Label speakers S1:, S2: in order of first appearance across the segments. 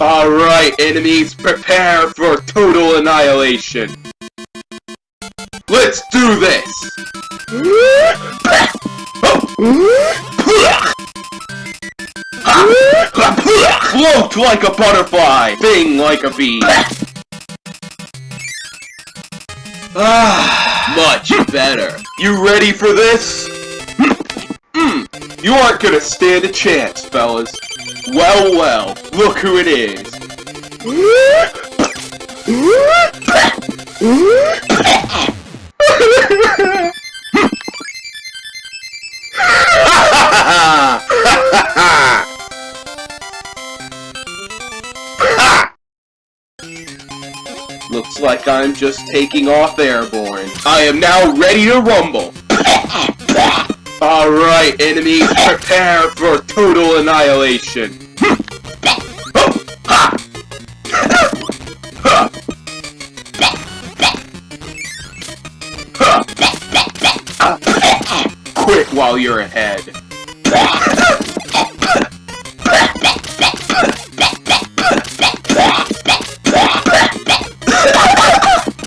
S1: Alright, enemies, prepare for total annihilation. Let's do this! Float like a butterfly, sting like a bee. Ah, much better. You ready for this? Hmm, you aren't gonna stand a chance, fellas. Well, well, look who it is. Looks like I'm just taking off airborne. I am now ready to rumble. Alright, enemies, prepare for total annihilation. Quit while you're ahead.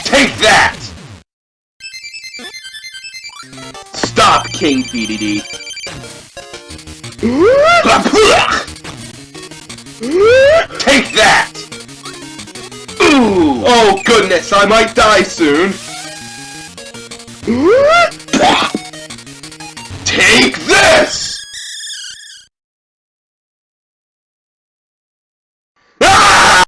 S1: Take that! Stop, King Dedede. Take that! Ooh! Oh goodness, I might die soon.